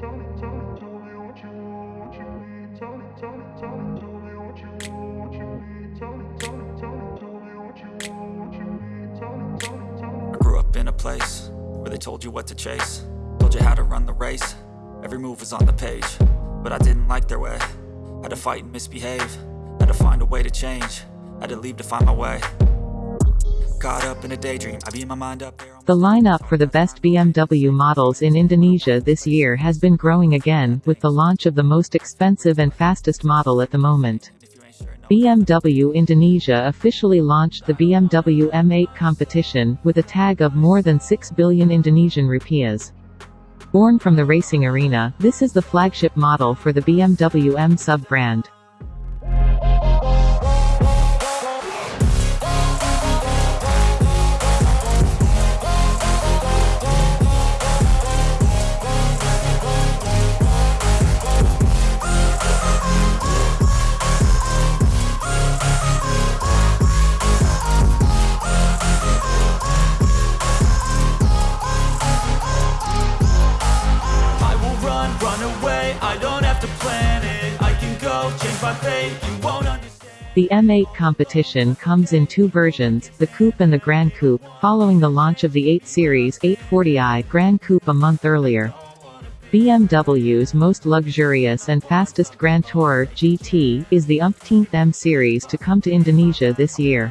I grew up in a place where they told you what to chase Told you how to run the race, every move was on the page But I didn't like their way, had to fight and misbehave Had to find a way to change, had to leave to find my way Caught up in a daydream, I beat my mind up there The lineup for the best BMW models in Indonesia this year has been growing again, with the launch of the most expensive and fastest model at the moment. If you ain't sure, no BMW Indonesia officially launched the BMW M8 competition, with a tag of more than 6 billion Indonesian rupiahs. Born from the racing arena, this is the flagship model for the BMW M sub-brand. The M8 competition comes in two versions, the Coupe and the Grand Coupe, following the launch of the 8 Series 840i Grand Coupe a month earlier. BMW's most luxurious and fastest Grand Tourer GT is the umpteenth M Series to come to Indonesia this year.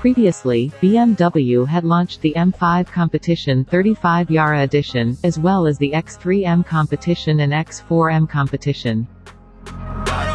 Previously, BMW had launched the M5 Competition 35 Jahre Edition, as well as the X3M Competition and X4M Competition. I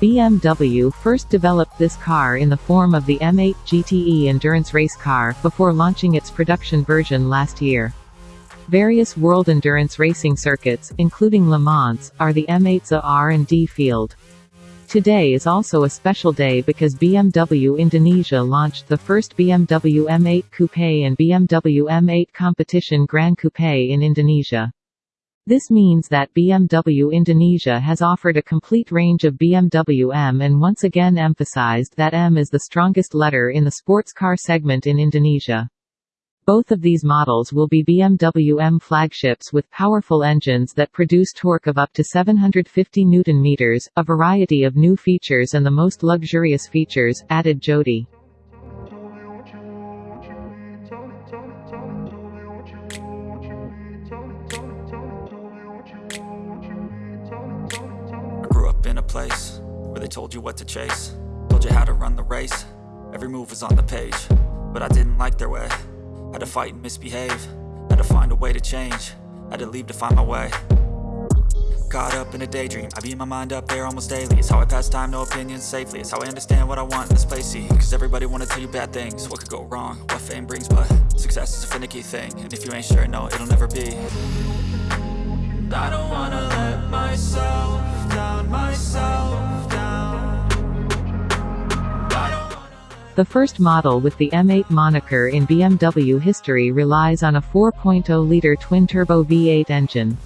BMW first developed this car in the form of the M8 GTE endurance race car, before launching its production version last year. Various world endurance racing circuits, including Le Mans, are the M8's R&D field. Today is also a special day because BMW Indonesia launched the first BMW M8 Coupe and BMW M8 Competition Grand Coupe in Indonesia. This means that BMW Indonesia has offered a complete range of BMW M and once again emphasized that M is the strongest letter in the sports car segment in Indonesia. Both of these models will be BMW M flagships with powerful engines that produce torque of up to 750 Nm, a variety of new features and the most luxurious features, added Jodie. They told you what to chase. Told you how to run the race, every move was on the page. But I didn't like their way, had to fight and misbehave. Had to find a way to change, had to leave to find my way. Caught up in a daydream, I beat my mind up there almost daily. It's how I pass time, no opinions safely. It's how I understand what I want in this place, see Cause everybody wanna tell you bad things. What could go wrong, what fame brings But success is a finicky thing. And if you ain't sure, no, it'll never be. I don't wanna let myself down, myself The first model with the M8 moniker in BMW history relies on a 4.0-liter twin-turbo V8 engine.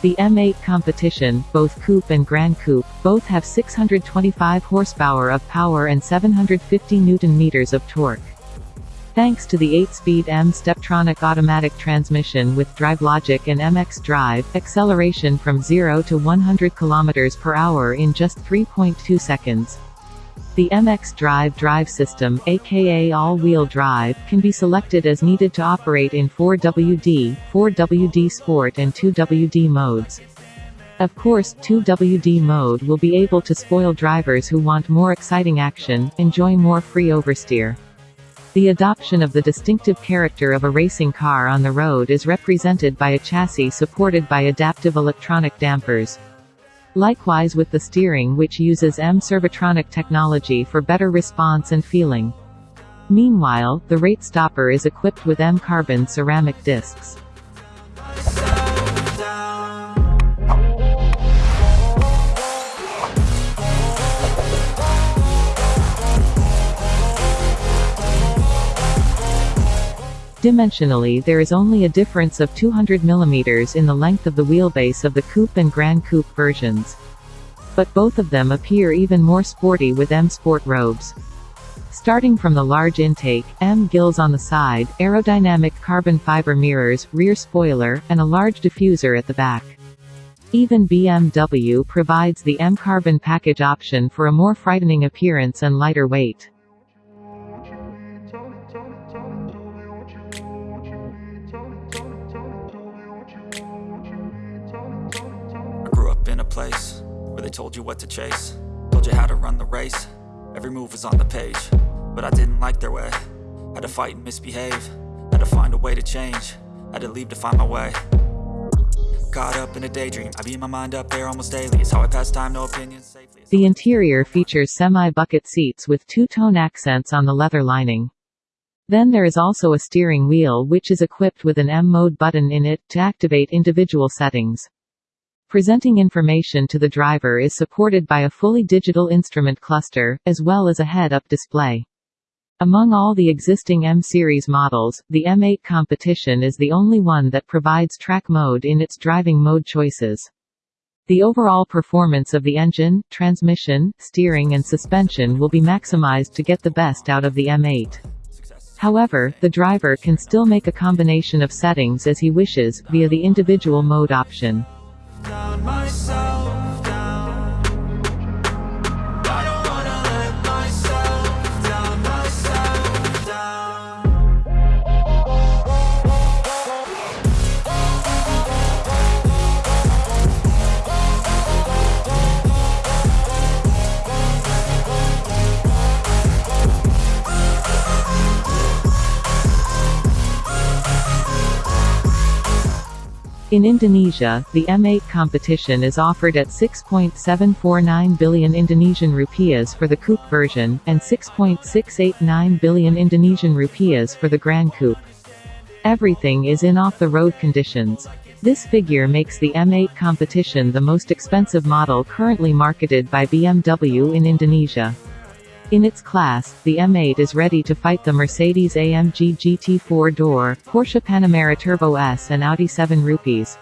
The M8 competition, both Coupe and Grand Coupe, both have 625 horsepower of power and 750 newton-meters of torque. Thanks to the 8-speed M Steptronic automatic transmission with DriveLogic and M xDrive, acceleration from 0 to 100 km per hour in just 3.2 seconds. The M xDrive drive system, aka all-wheel drive, can be selected as needed to operate in 4WD, 4WD Sport and 2WD modes. Of course, 2WD mode will be able to spoil drivers who want more exciting action, enjoy more free oversteer. The adoption of the distinctive character of a racing car on the road is represented by a chassis supported by adaptive electronic dampers. Likewise with the steering which uses M Servotronic technology for better response and feeling. Meanwhile, the rate stopper is equipped with M carbon ceramic discs. Dimensionally there is only a difference of 200 mm in the length of the wheelbase of the Coupe and grand Coupe versions. But both of them appear even more sporty with M Sport robes. Starting from the large intake, M gills on the side, aerodynamic carbon fiber mirrors, rear spoiler, and a large diffuser at the back. Even BMW provides the M carbon package option for a more frightening appearance and lighter weight. In a place where they told you what to chase, told you how to run the race. Every move was on the page, but I didn't like their way. Had to fight and misbehave, had to find a way to change, had to leave to find my way. Caught up in a daydream, I beat my mind up there almost daily. It's how I pass time, no opinions safely. The interior features semi-bucket seats with two-tone accents on the leather lining. Then there is also a steering wheel which is equipped with an M-mode button in it, to activate individual settings. Presenting information to the driver is supported by a fully digital instrument cluster, as well as a head-up display. Among all the existing M-series models, the M8 Competition is the only one that provides track mode in its driving mode choices. The overall performance of the engine, transmission, steering and suspension will be maximized to get the best out of the M8. However, the driver can still make a combination of settings as he wishes, via the individual mode option. Down myself In Indonesia, the M8 competition is offered at 6.749 billion Indonesian rupiahs for the coupe version, and 6.689 billion Indonesian rupiahs for the Grand Coupe. Everything is in off-the-road conditions. This figure makes the M8 competition the most expensive model currently marketed by BMW in Indonesia. In its class, the M8 is ready to fight the Mercedes-AMG GT4 Door, Porsche Panamera Turbo S and Audi 7 Rupees.